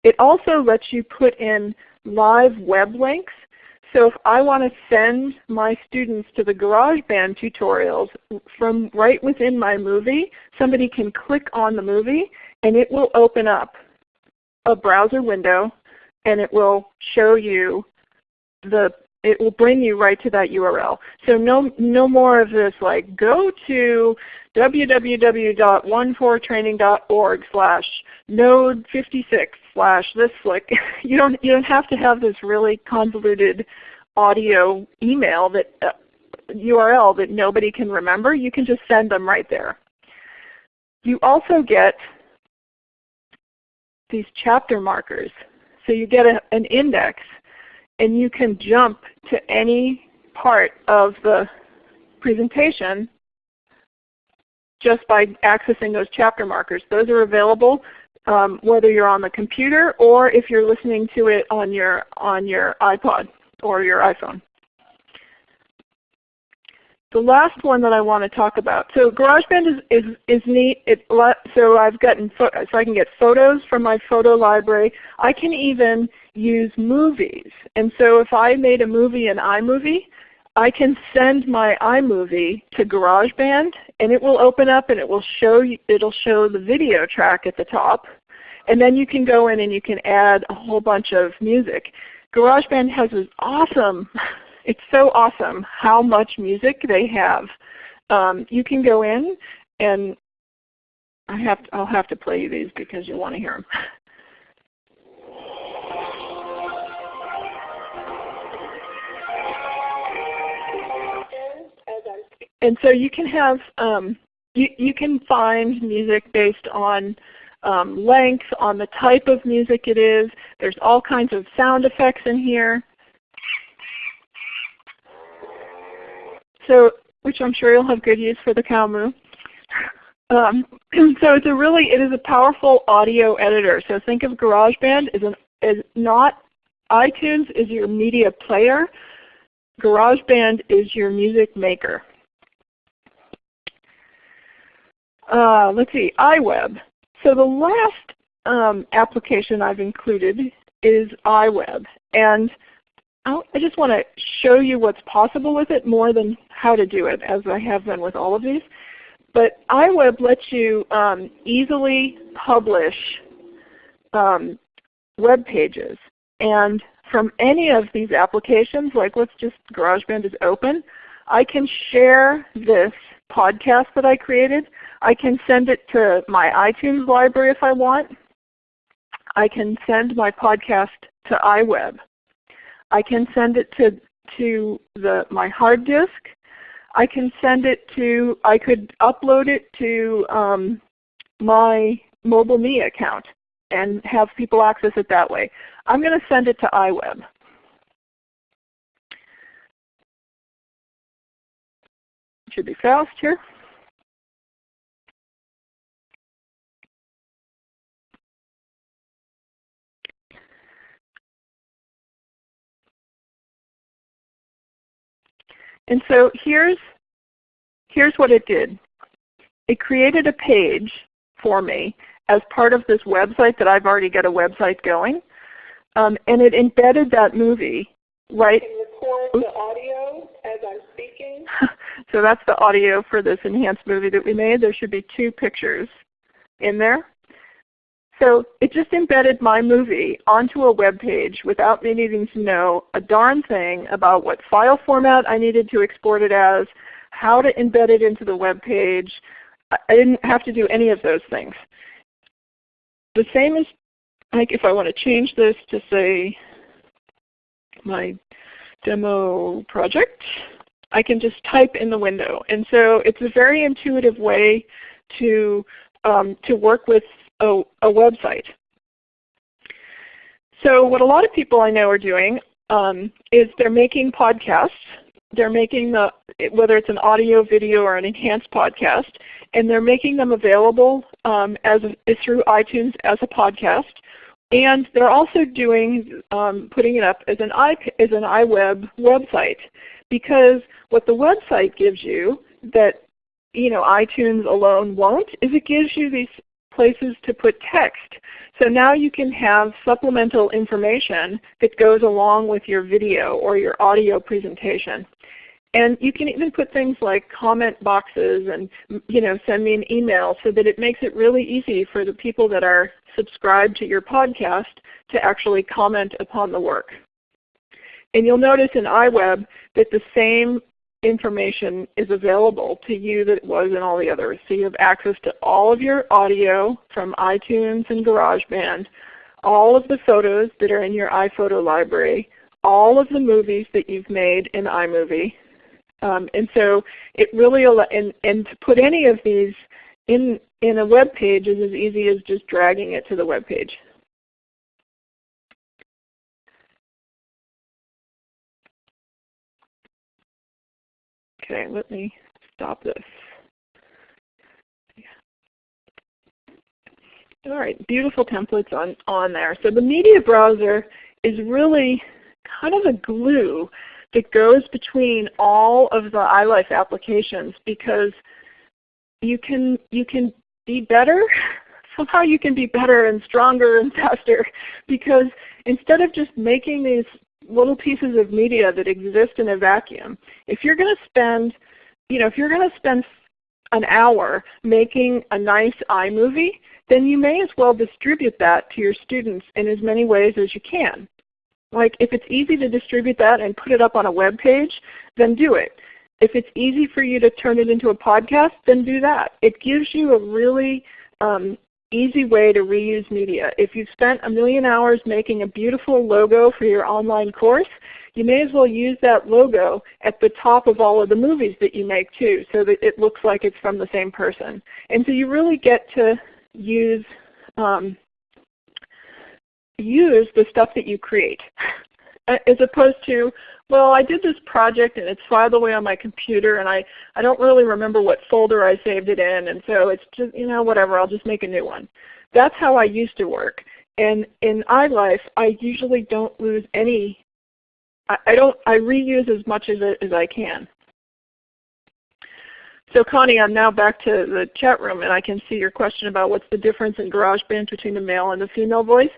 It also lets you put in live web links so if I want to send my students to the GarageBand tutorials from right within my movie, somebody can click on the movie and it will open up a browser window and it will show you the it will bring you right to that URL. So no, no more of this like go to www.onefortraining.org slash node 56 slash this flick. you don't you don't have to have this really convoluted audio email that uh, URL that nobody can remember. You can just send them right there. You also get these chapter markers. So you get a, an index and you can jump to any part of the presentation just by accessing those chapter markers. Those are available um, whether you're on the computer or if you're listening to it on your, on your iPod or your iPhone. The last one that I want to talk about. So GarageBand is, is, is neat. It, so I've gotten so I can get photos from my photo library. I can even use movies. And so if I made a movie in iMovie, I can send my iMovie to GarageBand and it will open up and it will show you, it'll show the video track at the top. And then you can go in and you can add a whole bunch of music. GarageBand has this awesome, it's so awesome how much music they have. Um, you can go in and I have to, I'll have to play you these because you'll want to hear them. And so you can have um, you, you can find music based on um, length, on the type of music it is. There's all kinds of sound effects in here. So, which I'm sure you'll have good use for the moo. Um, so it's a really, it is a powerful audio editor. So think of GarageBand as, an, as not, iTunes is your media player, GarageBand is your music maker. Uh, let's see, iWeb. So the last um, application I've included is iWeb. And I just want to show you what's possible with it more than how to do it, as I have been with all of these. But iWeb lets you um, easily publish um, web pages. And from any of these applications, like let's just GarageBand is open, I can share this podcast that I created I can send it to my iTunes library if I want. I can send my podcast to iWeb. I can send it to, to the, my hard disk. I can send it to, I could upload it to um, my MobileMe account and have people access it that way. I'm going to send it to iWeb. Should be fast here. And so here's, here's what it did. It created a page for me as part of this website that I've already got a website going. Um, and it embedded that movie right. record the audio as I'm speaking. So that's the audio for this enhanced movie that we made. There should be two pictures in there. So it just embedded my movie onto a web page without me needing to know a darn thing about what file format I needed to export it as, how to embed it into the web page. I didn't have to do any of those things. The same is like if I want to change this to say my demo project, I can just type in the window. And so it's a very intuitive way to, um, to work with a, a, website. So what a lot of people I know are doing um, is they're making podcasts. They're making the, whether it's an audio, video, or an enhanced podcast, and they're making them available um, as a, through iTunes as a podcast. And they're also doing, um, putting it up as an, I, as an iWeb website because what the website gives you that you know, iTunes alone won't is it gives you these places to put text. So now you can have supplemental information that goes along with your video or your audio presentation. And you can even put things like comment boxes and you know, send me an email so that it makes it really easy for the people that are subscribed to your podcast to actually comment upon the work. And you'll notice in iWeb that the same information is available to you that it was in all the others. So you have access to all of your audio from iTunes and GarageBand, all of the photos that are in your iPhoto library, all of the movies that you've made in iMovie. Um, and so it really, and, and to put any of these in, in a web page is as easy as just dragging it to the web page. Okay, let me stop this. All right, beautiful templates on, on there. So the media browser is really kind of a glue that goes between all of the iLife applications because you can, you can be better. Somehow you can be better and stronger and faster because instead of just making these little pieces of media that exist in a vacuum. If you're going to spend, you know, if you're going to spend an hour making a nice iMovie, then you may as well distribute that to your students in as many ways as you can. Like if it's easy to distribute that and put it up on a web page, then do it. If it's easy for you to turn it into a podcast, then do that. It gives you a really um, easy way to reuse media. If you've spent a million hours making a beautiful logo for your online course, you may as well use that logo at the top of all of the movies that you make too so that it looks like it's from the same person. And so you really get to use, um, use the stuff that you create uh, as opposed to, well, I did this project and it's filed away on my computer and I, I don't really remember what folder I saved it in and so it's just, you know, whatever, I'll just make a new one. That's how I used to work. And in iLife, I usually don't lose any, I, I don't, I reuse as much of it as I can. So Connie, I'm now back to the chat room and I can see your question about what's the difference in GarageBand between the male and the female voice.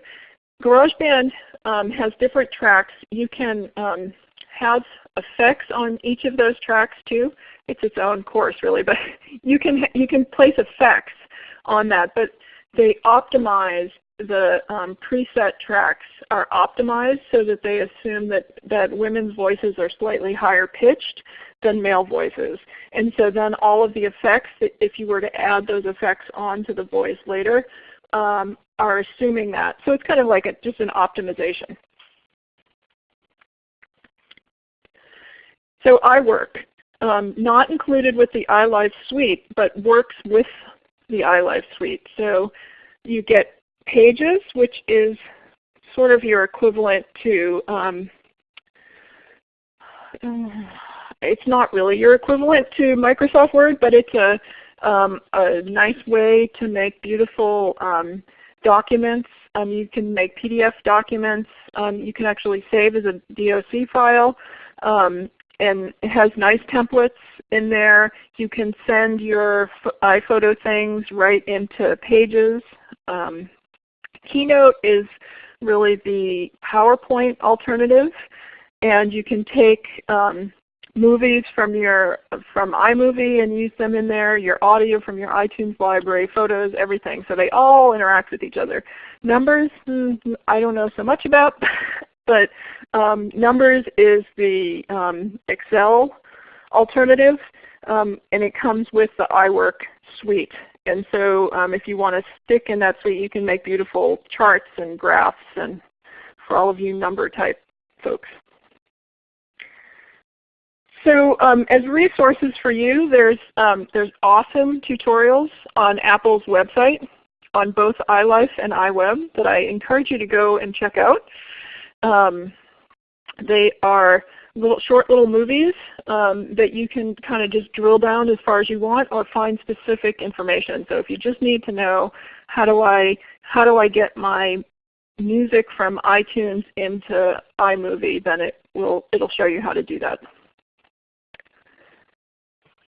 GarageBand um, has different tracks. You can um, have effects on each of those tracks too. It's its own course really, but you can you can place effects on that. But they optimize the um, preset tracks are optimized so that they assume that, that women's voices are slightly higher pitched than male voices. And so then all of the effects, if you were to add those effects onto the voice later, um, are assuming that. So it's kind of like a, just an optimization. So iWork, um, not included with the iLife suite, but works with the iLife suite. So you get Pages, which is sort of your equivalent to, um, it's not really your equivalent to Microsoft Word, but it's a, um, a nice way to make beautiful um, documents. Um, you can make PDF documents. Um, you can actually save as a DOC file. Um, and it has nice templates in there. You can send your iPhoto things right into Pages. Um, Keynote is really the PowerPoint alternative, and you can take um, movies from your from iMovie and use them in there, your audio from your iTunes library, photos, everything. So they all interact with each other. Numbers, hmm, I don't know so much about. but um, Numbers is the um, Excel alternative. um, and it comes with the iWork suite. And so um, if you want to stick in that suite, you can make beautiful charts and graphs and for all of you number type folks. So um, as resources for you, there's, um, there's awesome tutorials on Apple's website on both iLife and iWeb that I encourage you to go and check out. Um, they are little short little movies um, that you can kind of just drill down as far as you want or find specific information. So if you just need to know how do I how do I get my music from iTunes into iMovie, then it will it'll show you how to do that.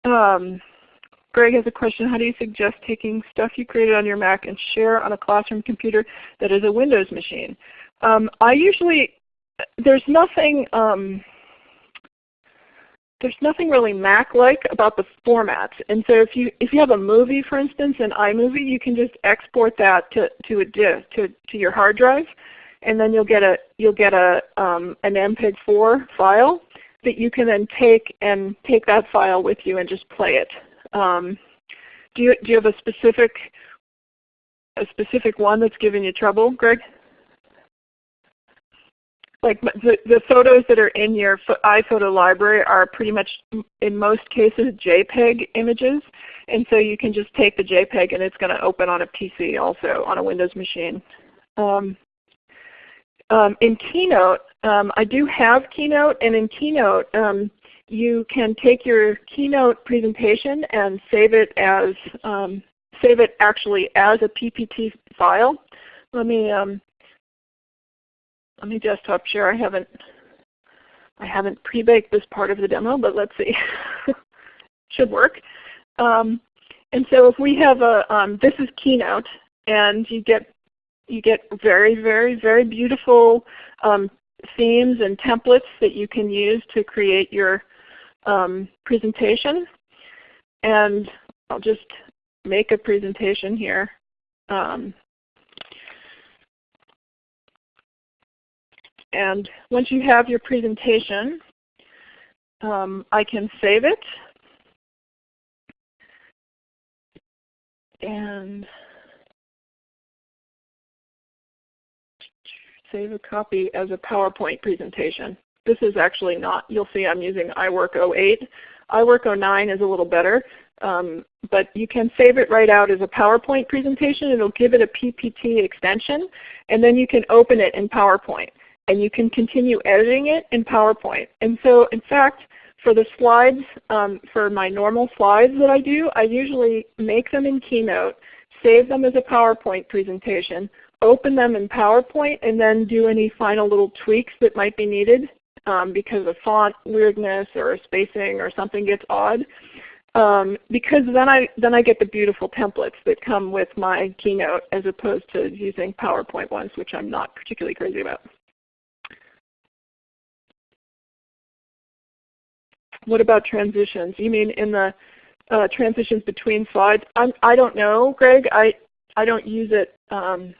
Um, Greg has a question. How do you suggest taking stuff you created on your Mac and share on a classroom computer that is a Windows machine? Um, I usually, there's nothing, um, there's nothing really Mac-like about the formats. And so if you if you have a movie, for instance, in iMovie, you can just export that to to a disk to to your hard drive, and then you'll get a you'll get a um, an MPEG-4 file that you can then take and take that file with you and just play it. Um, do you do you have a specific a specific one that's giving you trouble, Greg? Like the, the photos that are in your iPhoto library are pretty much, in most cases, JPEG images. And so you can just take the JPEG and it's going to open on a PC also, on a Windows machine. Um, um, in Keynote, um, I do have Keynote, and in Keynote, um, you can take your Keynote presentation and save it as um, save it actually as a PPT file. Let me um, let me desktop share. I haven't I haven't pre-baked this part of the demo, but let's see. Should work. Um, and so if we have a um, this is Keynote, and you get you get very, very, very beautiful um, themes and templates that you can use to create your um, presentation. And I'll just make a presentation here. Um, and once you have your presentation, um, I can save it. And save a copy as a PowerPoint presentation. This is actually not, you'll see I'm using iWork 08. iWork 09 is a little better, um, but you can save it right out as a PowerPoint presentation. It'll give it a PPT extension, and then you can open it in PowerPoint. And you can continue editing it in PowerPoint. And so in fact, for the slides, um, for my normal slides that I do, I usually make them in Keynote, save them as a PowerPoint presentation, open them in PowerPoint and then do any final little tweaks that might be needed um, because of font weirdness or spacing or something gets odd. Um, because then I then I get the beautiful templates that come with my Keynote as opposed to using PowerPoint ones, which I'm not particularly crazy about. What about transitions? You mean in the uh, transitions between slides? I'm, I don't know, Greg. I I don't use it um,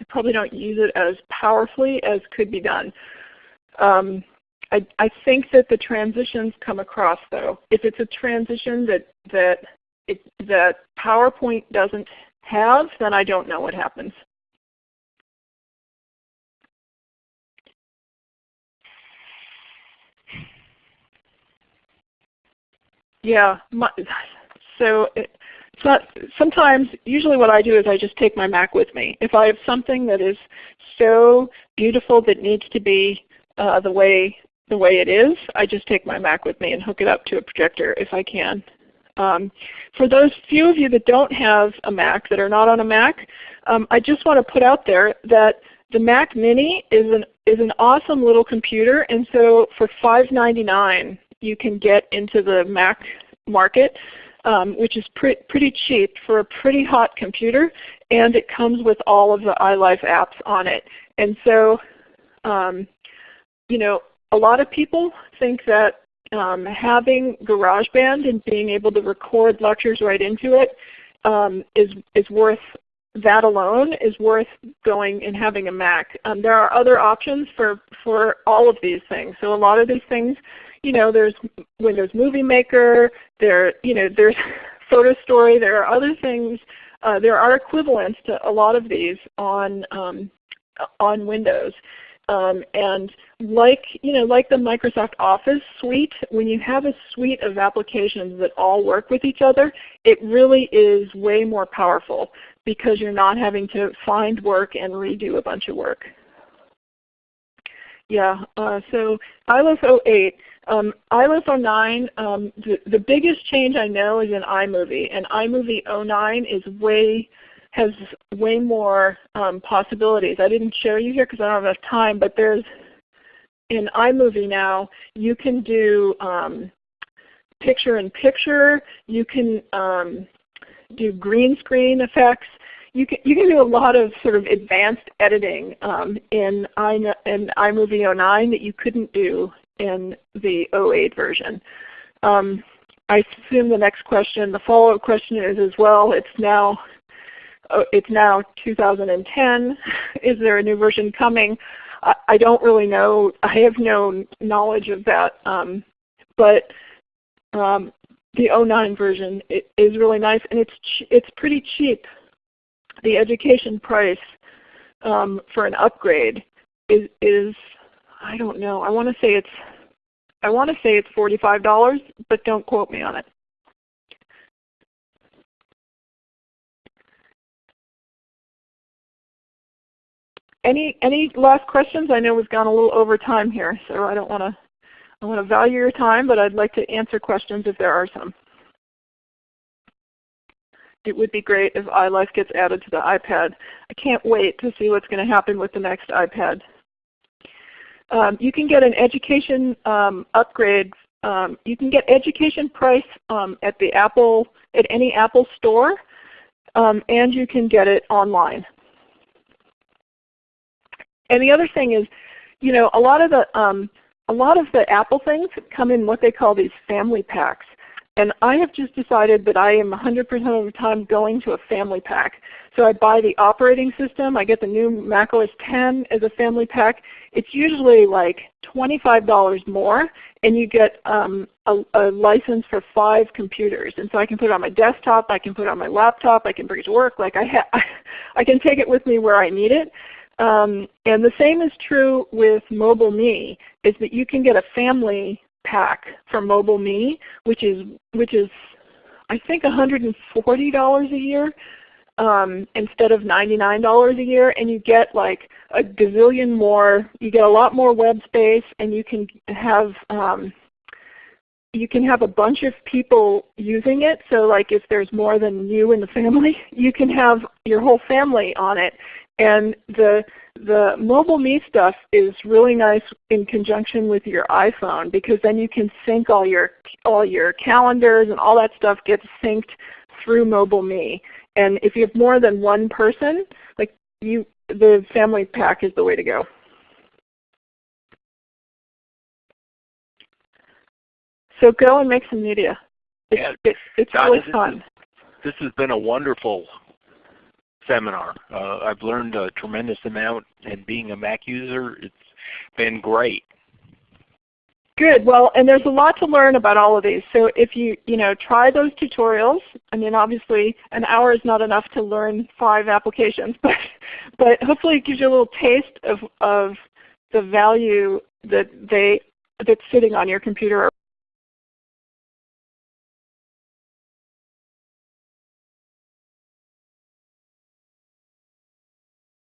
I probably don't use it as powerfully as could be done. Um, I, I, think that the transitions come across though. If it's a transition that that it, that PowerPoint doesn't have, then I don't know what happens. Yeah, my, so so sometimes, usually what I do is I just take my Mac with me. If I have something that is so beautiful that needs to be uh, the way the way it is, I just take my Mac with me and hook it up to a projector if I can. Um, for those few of you that don't have a Mac, that are not on a Mac, um, I just want to put out there that the Mac Mini is an is an awesome little computer, and so for $5.99 you can get into the Mac market um, which is pre pretty cheap for a pretty hot computer, and it comes with all of the iLife apps on it. And so, um, you know, a lot of people think that um, having GarageBand and being able to record lectures right into it um, is is worth that alone is worth going and having a Mac. Um, there are other options for, for all of these things. So a lot of these things you know, there's Windows Movie Maker, there, you know, there's Photo Story, there are other things, uh, there are equivalents to a lot of these on, um, on Windows. Um, and like, you know, like the Microsoft Office suite, when you have a suite of applications that all work with each other, it really is way more powerful because you're not having to find work and redo a bunch of work. Yeah, uh, so iLOS 08. Um, iLOS 09, um, the, the biggest change I know is in iMovie, and iMovie 09 is way has way more um, possibilities. I didn't show you here because I don't have enough time, but there's in iMovie now you can do um, picture in picture. You can um, do green screen effects. You can, you can do a lot of sort of advanced editing um, in, I, in iMovie 09 that you couldn't do in the 08 version. Um, I assume the next question, the follow-up question is as well, it's now Oh, it's now 2010. Is there a new version coming? I, I don't really know. I have no knowledge of that. Um, but um, the 09 version is really nice, and it's it's pretty cheap. The education price um, for an upgrade is is I don't know. I want to say it's I want to say it's $45, but don't quote me on it. Any any last questions? I know we've gone a little over time here, so I don't want to I want to value your time, but I'd like to answer questions if there are some. It would be great if iLife gets added to the iPad. I can't wait to see what's going to happen with the next iPad. Um, you can get an education um, upgrade. Um, you can get education price um, at the Apple at any Apple store, um, and you can get it online. And the other thing is, you know, a lot of the um, a lot of the Apple things come in what they call these family packs. And I have just decided that I am 100% of the time going to a family pack. So I buy the operating system. I get the new Mac OS 10 as a family pack. It's usually like $25 more, and you get um, a, a, license for five computers. And so I can put it on my desktop. I can put it on my laptop. I can bring it to work. Like I, I can take it with me where I need it. Um, and the same is true with MobileMe, is that you can get a family pack for MobileMe, which is which is I think $140 a year um, instead of $99 a year, and you get like a gazillion more. You get a lot more web space, and you can have um, you can have a bunch of people using it. So like if there's more than you in the family, you can have your whole family on it. And the the MobileMe stuff is really nice in conjunction with your iPhone because then you can sync all your all your calendars and all that stuff gets synced through MobileMe. And if you have more than one person, like you the family pack is the way to go. So go and make some media. It's, yeah. it's, it's really this fun. Is, this has been a wonderful seminar. Uh, I've learned a tremendous amount, and being a Mac user, it's been great. Good. Well, and there's a lot to learn about all of these. So if you you know try those tutorials, I mean obviously an hour is not enough to learn five applications, but but hopefully it gives you a little taste of of the value that they that's sitting on your computer